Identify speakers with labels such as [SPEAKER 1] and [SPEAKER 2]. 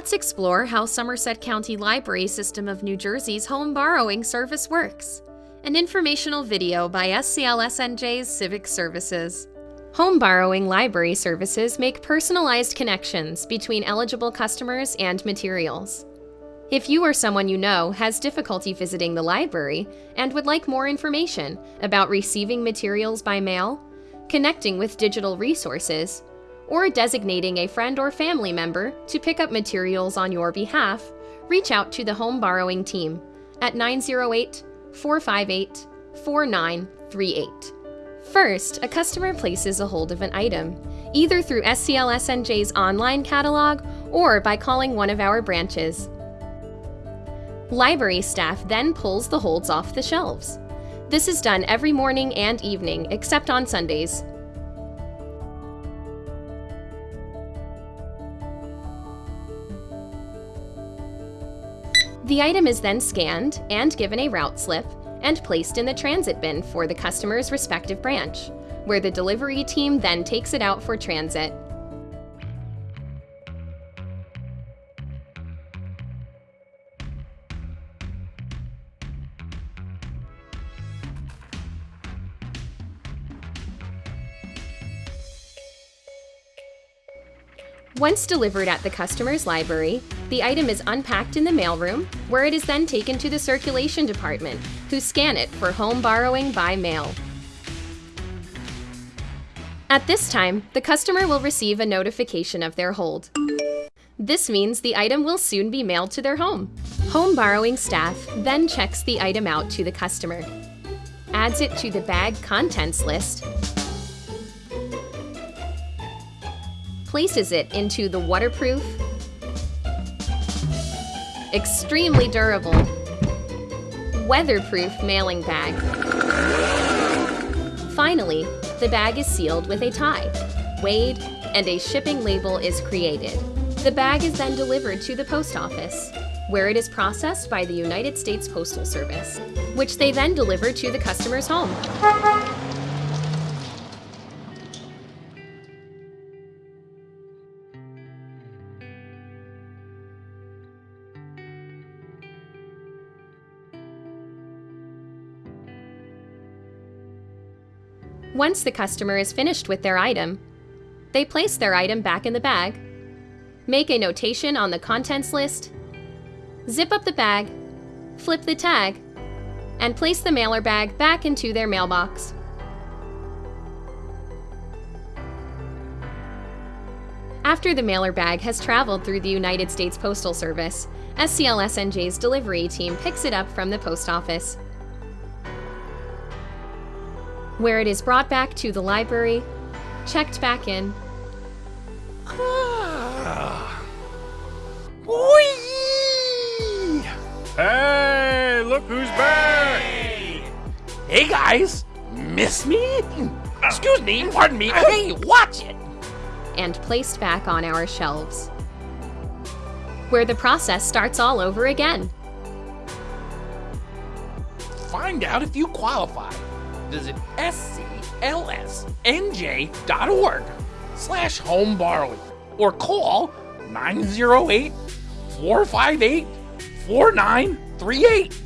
[SPEAKER 1] Let's explore how Somerset County Library System of New Jersey's home borrowing service works. An informational video by SCLSNJ's Civic Services. Home borrowing library services make personalized connections between eligible customers and materials. If you or someone you know has difficulty visiting the library and would like more information about receiving materials by mail, connecting with digital resources, or designating a friend or family member to pick up materials on your behalf, reach out to the home borrowing team at 908 458 4938. First, a customer places a hold of an item, either through SCLSNJ's online catalog or by calling one of our branches. Library staff then pulls the holds off the shelves. This is done every morning and evening, except on Sundays. The item is then scanned and given a route slip and placed in the transit bin for the customer's respective branch, where the delivery team then takes it out for transit. Once delivered at the customer's library, the item is unpacked in the mailroom, where it is then taken to the circulation department, who scan it for home borrowing by mail. At this time, the customer will receive a notification of their hold. This means the item will soon be mailed to their home. Home borrowing staff then checks the item out to the customer, adds it to the bag contents list, places it into the waterproof, extremely durable, weatherproof mailing bag. Finally, the bag is sealed with a tie, weighed, and a shipping label is created. The bag is then delivered to the post office, where it is processed by the United States Postal Service, which they then deliver to the customer's home. Once the customer is finished with their item, they place their item back in the bag, make a notation on the contents list, zip up the bag, flip the tag, and place the mailer bag back into their mailbox. After the mailer bag has traveled through the United States Postal Service, SCLSNJ's delivery team picks it up from the post office where it is brought back to the library, checked back in.
[SPEAKER 2] Ah.
[SPEAKER 3] Hey, look who's back!
[SPEAKER 2] Hey guys, miss me? Excuse me, pardon me. Hey, watch it!
[SPEAKER 1] And placed back on our shelves. Where the process starts all over again.
[SPEAKER 2] Find out if you qualify visit sclsnj.org slash home borrowing or call 908 458 4938.